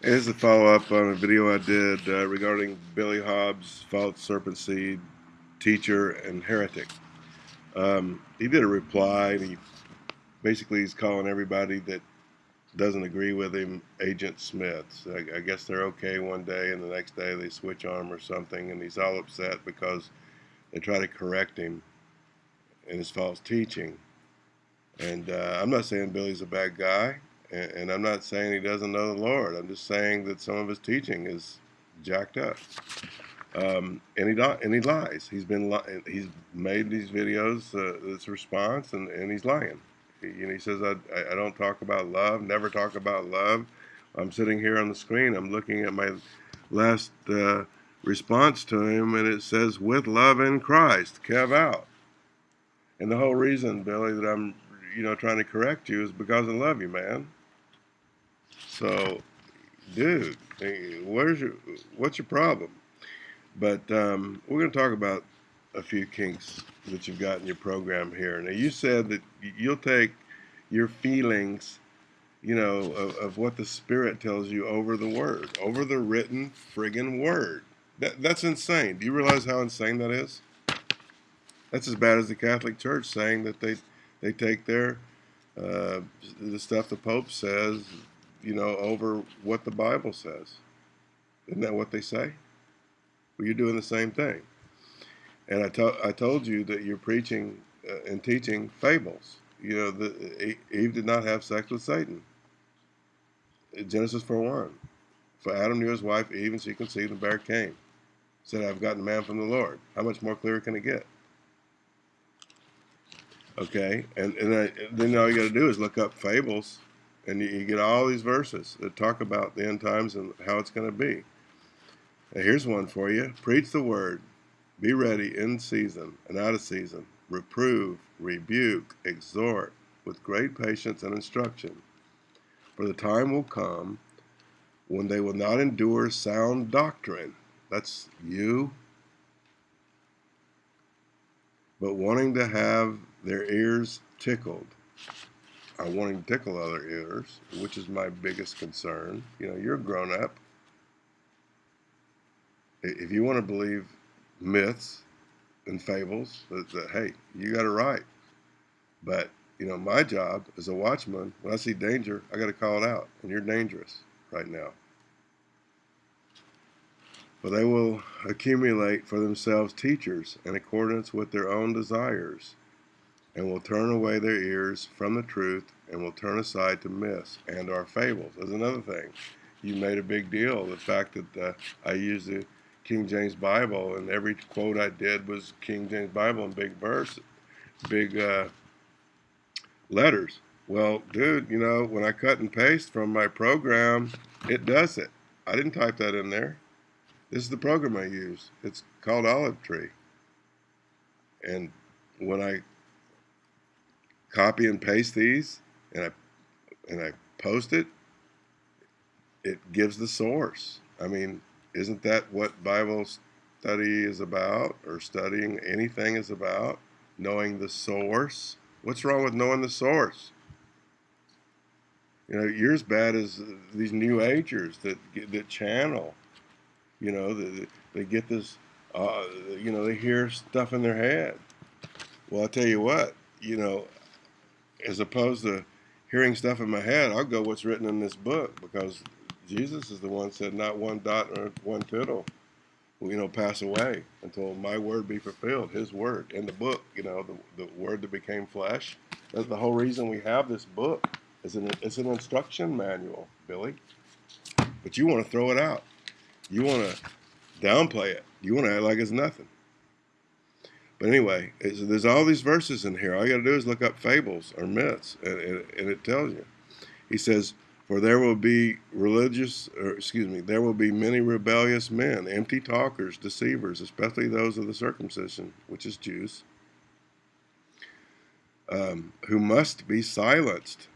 Is a follow up on a video I did uh, regarding Billy Hobbs, false serpent seed, teacher, and heretic. Um, he did a reply, and he basically he's calling everybody that doesn't agree with him Agent Smiths. I, I guess they're okay one day, and the next day they switch on him or something, and he's all upset because they try to correct him in his false teaching. And uh, I'm not saying Billy's a bad guy. And, and I'm not saying he doesn't know the Lord. I'm just saying that some of his teaching is jacked up. Um, and he and he lies. He's been li- he's made these videos uh, this response, and, and he's lying. He, you know, he says I, I don't talk about love, never talk about love. I'm sitting here on the screen. I'm looking at my last uh, response to him, and it says with love in Christ, Kev out. And the whole reason, Billy, that I'm you know trying to correct you is because I love you, man. So, dude, where's your what's your problem? But um, we're going to talk about a few kinks that you've got in your program here. Now, you said that you'll take your feelings, you know, of, of what the Spirit tells you over the Word, over the written friggin' Word. That, that's insane. Do you realize how insane that is? That's as bad as the Catholic Church saying that they they take their uh, the stuff the Pope says you know, over what the Bible says. Isn't that what they say? Well, you're doing the same thing. And I, to- I told you that you're preaching uh, and teaching fables. You know, the, Eve did not have sex with Satan. Genesis 4 1. For Adam knew his wife Eve, and she conceived and bare Cain. Said, I've gotten a man from the Lord. How much more clear can it get? Okay, and, and I, then all you got to do is look up fables and you, you, get all these verses that talk about the end times and how it's going to be. Now here's one for you Preach the word, be ready in season and out of season, reprove, rebuke, exhort with great patience and instruction. For the time will come when they will not endure sound doctrine. That's you. But wanting to have their ears tickled are wanting to tickle other ears, which is my biggest concern. You know, you're a grown up. If you want to believe myths and fables, that, that hey, you got it right. But you know, my job as a watchman, when I see danger, I got to call it out, and you're dangerous right now. For they will accumulate for themselves teachers in accordance with their own desires and will turn away their ears from the truth and will turn aside to myths and our fables. There's another thing. You made a big deal the fact that uh, I used the King James Bible and every quote I did was King James Bible in big verse, big uh, letters. Well, dude, you know, when I cut and paste from my program, it does it. I didn't type that in there. This is the program I use. It's called Olive Tree. And when I copy and paste these and I and I post it, it gives the source. I mean, isn't that what Bible study is about or studying anything is about? Knowing the source. What's wrong with knowing the source? You know, you're as bad as these new agers that that channel. You know, they, they get this. Uh, you know, they hear stuff in their head. Well, I tell you what. You know, as opposed to hearing stuff in my head, I'll go what's written in this book because Jesus is the one said not one dot or one tittle will, you know, pass away until my word be fulfilled, his word in the book, you know, the, the word that became flesh. That's the whole reason we have this book. It's an, it's an instruction manual, Billy. But you want to throw it out. You want to downplay it. You want to act like it's nothing. But anyway, there's all these verses in here. All you got to do is look up fables or myths, and, and, and it tells you. He says, For there will be religious, or excuse me, there will be many rebellious men, empty talkers, deceivers, especially those of the circumcision, which is Jews, um, who must be silenced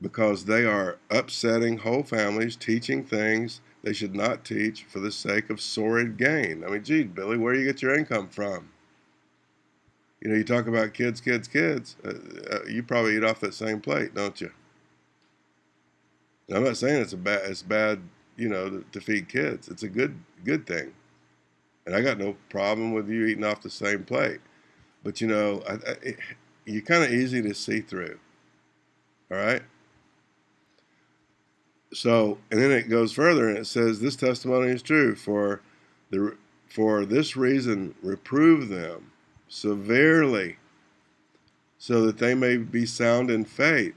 because they are upsetting whole families, teaching things they should not teach for the sake of sordid gain. I mean, gee, Billy, where do you get your income from? You know, you talk about kids, kids, kids. Uh, uh, you probably eat off that same plate, don't you? I'm not saying it's a bad it's bad, you know, to, to feed kids. It's a good good thing, and I got no problem with you eating off the same plate. But you know, I, I, it, you're kind of easy to see through. All right. So, and then it goes further and it says, "This testimony is true for the for this reason reprove them severely, so that they may be sound in faith."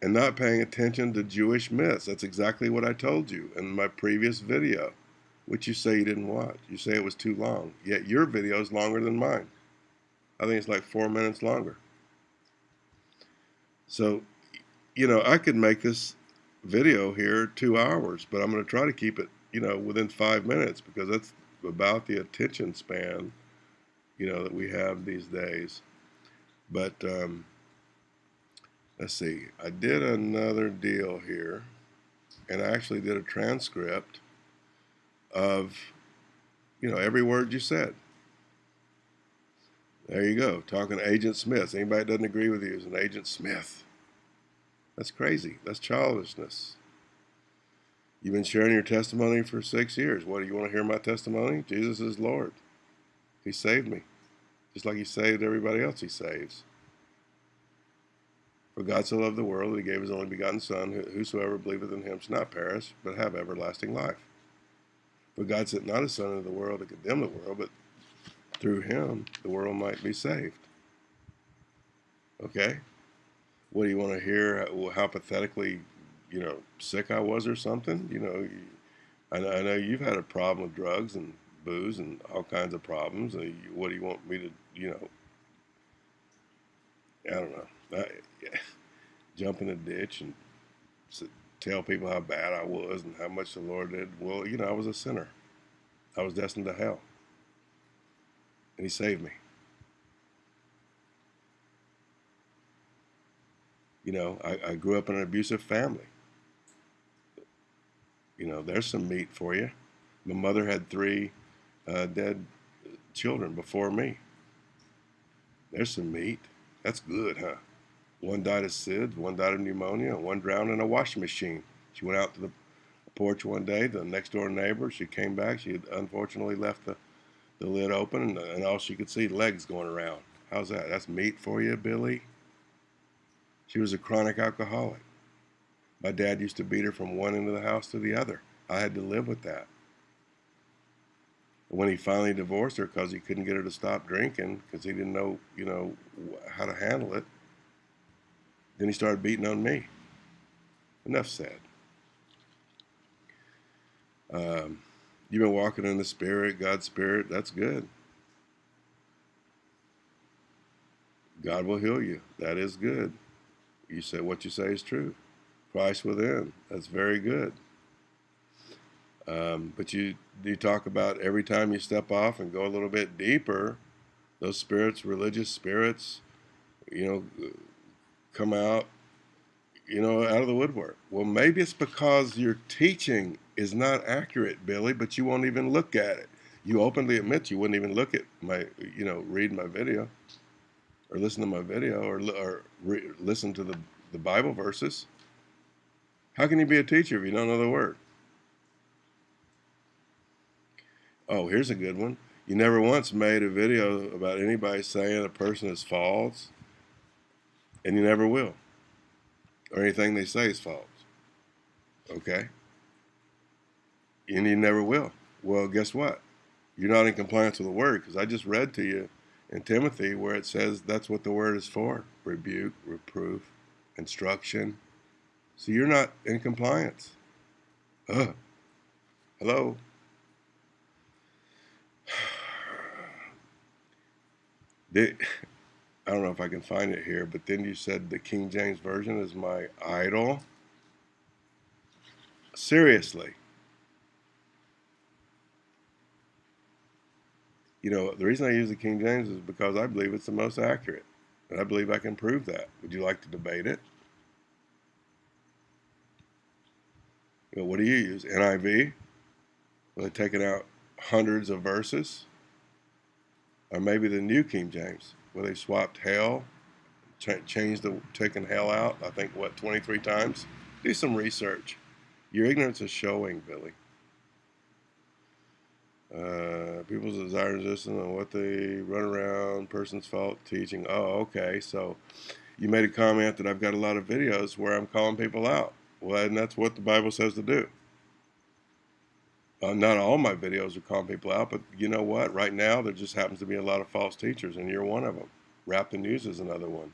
and not paying attention to Jewish myths. That's exactly what I told you in my previous video, which you say you didn't watch. You say it was too long, yet your video is longer than mine. I think it's like four minutes longer. So, you know, I could make this video here two hours, but I'm going to try to keep it, you know, within five minutes because that's about the attention span, you know, that we have these days. But, um, let's see, I did another deal here, and I actually did a transcript of, you know, every word you said. There you go, talking to Agent Smith. Anybody doesn't agree with you is an Agent Smith. That's crazy. That's childishness. You've been sharing your testimony for six years. What do you want to hear my testimony? Jesus is Lord. He saved me, just like He saved everybody else He saves. For God so loved the world that he gave his only begotten Son, whosoever believeth in him shall not perish, but have everlasting life. For God sent not his Son into the world to condemn the world, but through him the world might be saved. Okay? What do you want to hear? How pathetically, you know, sick I was or something? You know, I know, I know you've had a problem with drugs and booze and all kinds of problems. Uh, what do you want me to, you know, I don't know. I, jump in a ditch and tell people how bad I was and how much the Lord did. Well, you know, I was a sinner. I was destined to hell. And He saved me. You know, I, I grew up in an abusive family. You know, there's some meat for you. My mother had three uh, dead children before me. There's some meat. That's good, huh? One died of SIDS, one died of pneumonia, and one drowned in a washing machine. She went out to the porch one day, the next door neighbor. She came back. She had unfortunately left the, the lid open, and, and all she could see legs going around. How's that? That's meat for you, Billy? She was a chronic alcoholic. My dad used to beat her from one end of the house to the other. I had to live with that. When he finally divorced her because he couldn't get her to stop drinking because he didn't know, you know, how to handle it, then he started beating on me. Enough said. Um, you've been walking in the Spirit, God's Spirit. That's good. God will heal you. That is good. You say what you say is true. Christ within. That's very good. Um, but you you talk about every time you step off and go a little bit deeper, those spirits, religious spirits, you know, come out, you know, out of the woodwork. Well, maybe it's because your teaching is not accurate, Billy, but you won't even look at it. You openly admit you wouldn't even look at my, you know, read my video or listen to my video or, or listen to the, the Bible verses. How can you be a teacher if you don't know the word? Oh, here's a good one. You never once made a video about anybody saying a person is false and you never will. Or anything they say is false. Okay? And you never will. Well, guess what? You're not in compliance with the word because I just read to you in Timothy where it says that's what the word is for rebuke, reproof, instruction. So you're not in compliance. Ugh. Hello? I don't know if I can find it here, but then you said the King James Version is my idol. Seriously. You know, the reason I use the King James is because I believe it's the most accurate. And I believe I can prove that. Would you like to debate it? You know, what do you use? NIV? Well, they taking out hundreds of verses? Or maybe the New King James? where they swapped hell, ch- changed the taking hell out. I think what 23 times. Do some research. Your ignorance is showing, Billy. Uh, people's desire resistance on what they run around, person's fault, teaching. Oh, okay. So you made a comment that I've got a lot of videos where I'm calling people out. Well, and that's what the Bible says to do. Uh, not all my videos are calling people out, but you know what? Right now, there just happens to be a lot of false teachers, and you're one of them. Rap the News is another one.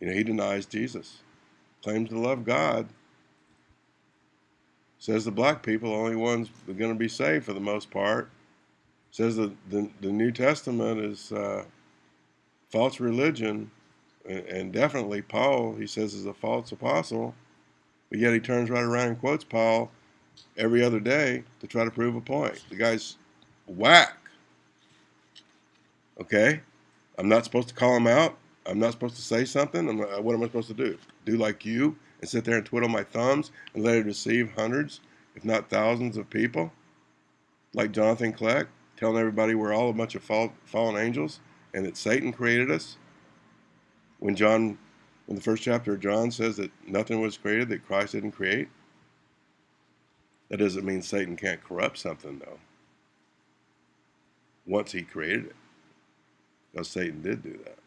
You know, he denies Jesus, claims to love God, says the black people are the only ones that are going to be saved for the most part. Says that the, the New Testament is uh, false religion, and, and definitely Paul, he says, is a false apostle. But yet he turns right around and quotes Paul every other day to try to prove a point. The guy's whack. Okay? I'm not supposed to call him out. I'm not supposed to say something. Not, what am I supposed to do? Do like you and sit there and twiddle my thumbs and let it deceive hundreds, if not thousands of people? Like Jonathan Kleck, telling everybody we're all a bunch of fall, fallen angels and that Satan created us? When John, in the first chapter of John says that nothing was created that Christ didn't create? That doesn't mean Satan can't corrupt something, though. Once he created it. Because Satan did do that.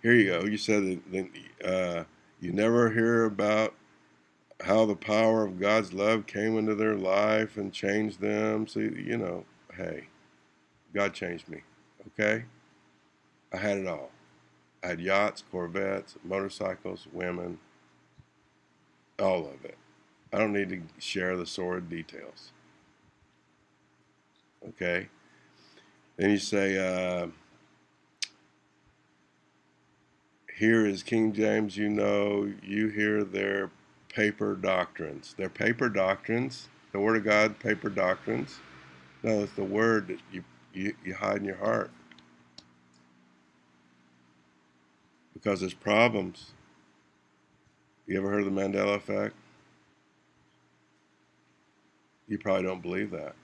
Here you go. You said that uh, you never hear about how the power of God's love came into their life and changed them. So, you know, hey, God changed me. Okay? I had it all. I had yachts, Corvettes, motorcycles, women, all of it. I don't need to share the sordid details. Okay? Then you say, uh, here is King James, you know, you hear their paper doctrines. Their paper doctrines, the Word of God, paper doctrines. No, it's the Word that you, you, you hide in your heart. Because there's problems. You ever heard of the Mandela effect? You probably don't believe that.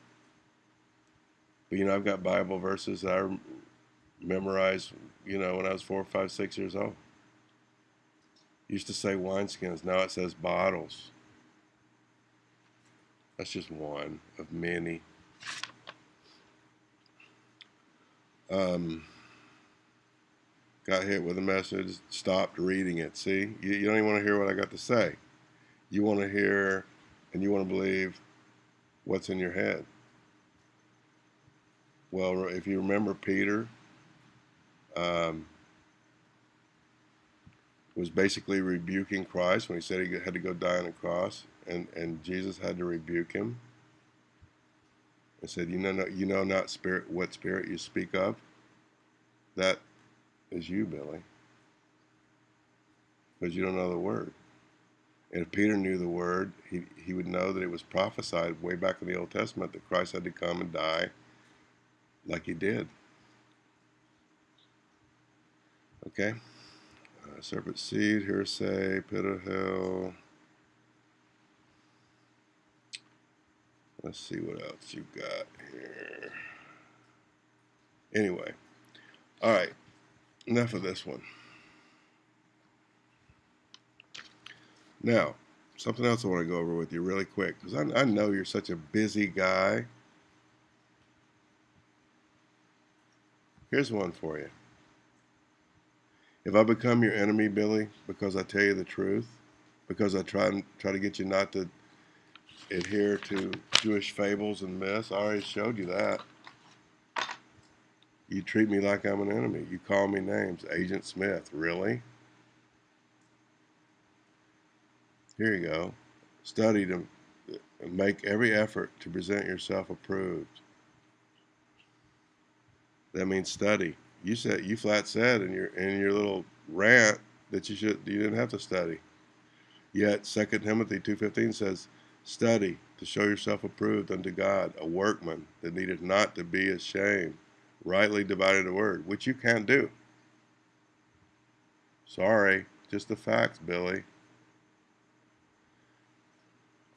But you know, I've got Bible verses that I memorized, you know, when I was four, five, six years old used to say wineskins. Now it says bottles. That's just one of many. Um, got hit with a message, stopped reading it. See, you, you don't even want to hear what I got to say. You want to hear and you want to believe what's in your head. Well, if you remember Peter, um, was basically rebuking Christ when he said he had to go die on a cross, and, and Jesus had to rebuke him and said, "You know, no, you know not spirit what spirit you speak of. That is you, Billy, because you don't know the word." And if Peter knew the word, he, he would know that it was prophesied way back in the Old Testament that Christ had to come and die like he did. Okay? Uh, serpent seed, hearsay, pit of hell. Let's see what else you've got here. Anyway, all right, enough of this one. Now, something else I want to go over with you really quick because I, I know you're such a busy guy. Here's one for you. If I become your enemy, Billy, because I tell you the truth, because I try try to get you not to adhere to Jewish fables and myths, I already showed you that. You treat me like I'm an enemy. You call me names. Agent Smith, really? Here you go. Study to make every effort to present yourself approved. That means study you said you flat said in your in your little rant that you should you didn't have to study. Yet Second Timothy two fifteen says, "Study to show yourself approved unto God, a workman that needeth not to be ashamed, rightly dividing the word," which you can't do. Sorry, just the facts, Billy.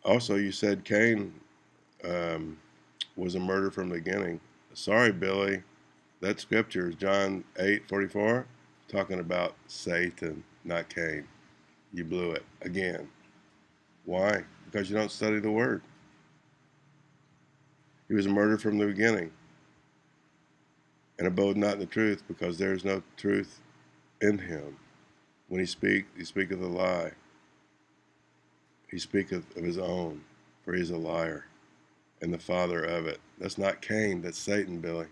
Also, you said Cain um, was a murder from the beginning. Sorry, Billy that scripture is John 8 44, talking about Satan, not Cain. you blew it again. Why? Because you don't study the Word. He was a murdered from the beginning and abode not in the truth because there is no truth in him. When he speak, he speaketh a lie. He speaketh of his own, for he is a liar and the father of it. That's not Cain, that's Satan, Billy.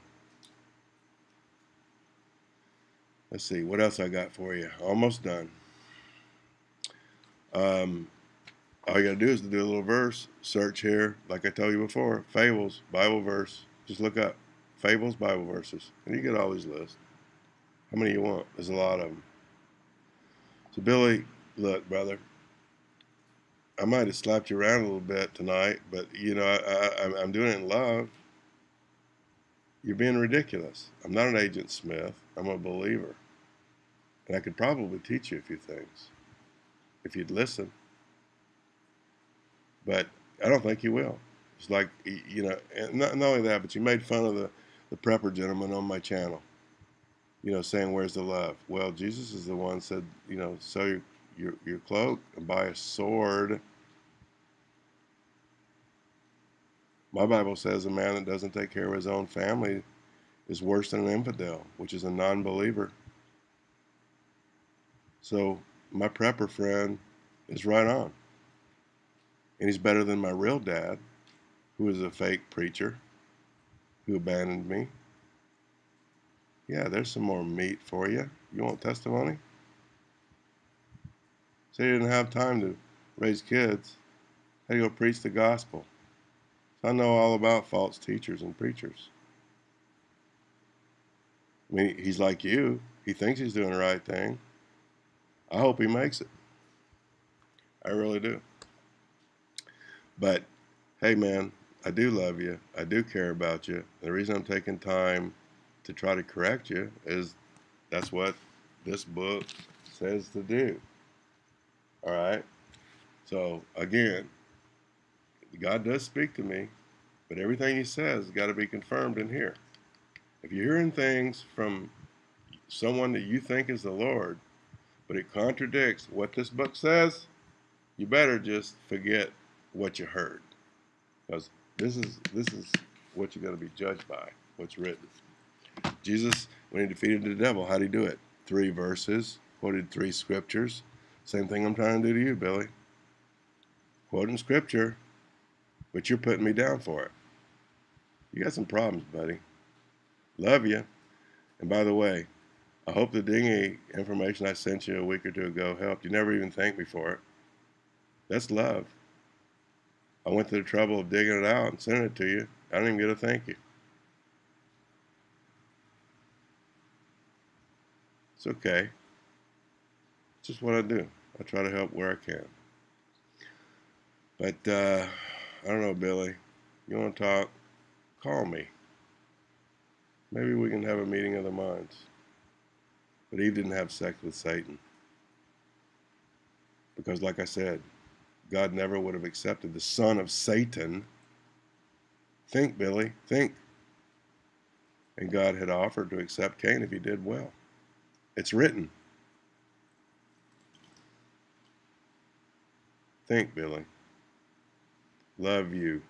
Let's see, what else I got for you? Almost done. Um, all you got to do is do a little verse, search here, like I told you before, fables, Bible verse. Just look up fables, Bible verses, and you get all these lists. How many you want? There's a lot of them. So, Billy, look, brother, I might have slapped you around a little bit tonight, but you know, I, I, I'm doing it in love. You're being ridiculous. I'm not an Agent Smith. I'm a believer. And I could probably teach you a few things if you'd listen. But I don't think you will. It's like, you know, not, not only that, but you made fun of the, the prepper gentleman on my channel, you know, saying, Where's the love? Well, Jesus is the one said, you know, sell your, your, cloak and buy a sword. My Bible says a man that doesn't take care of his own family is worse than an infidel, which is a non believer. So my prepper friend is right on. And he's better than my real dad, who is a fake preacher who abandoned me. Yeah, there's some more meat for you. You want testimony? Say you didn't have time to raise kids. How to go preach the gospel? So I know all about false teachers and preachers. I mean, he's like you. He thinks he's doing the right thing. I hope he makes it. I really do. But hey, man, I do love you. I do care about you. The reason I'm taking time to try to correct you is that's what this book says to do. All right? So, again, God does speak to me, but everything He says has got to be confirmed in here. If you're hearing things from someone that you think is the Lord, but it contradicts what this book says, you better just forget what you heard. Because this is this is what you're going to be judged by, what's written. Jesus, when he defeated the devil, how did he do it? Three verses, quoted three scriptures. Same thing I'm trying to do to you, Billy. Quoting scripture, but you're putting me down for it. You got some problems, buddy. Love you. And by the way, I hope the dinghy information I sent you a week or two ago helped. You never even thanked me for it. That's love. I went to the trouble of digging it out and sending it to you. I don't even get a thank you. It's okay. It's just what I do. I try to help where I can. But uh, I don't know, Billy. You want to talk? Call me. Maybe we can have a meeting of the minds. But Eve didn't have sex with Satan. Because, like I said, God never would have accepted the son of Satan. Think, Billy, think. And God had offered to accept Cain if he did well. It's written. Think, Billy. Love you.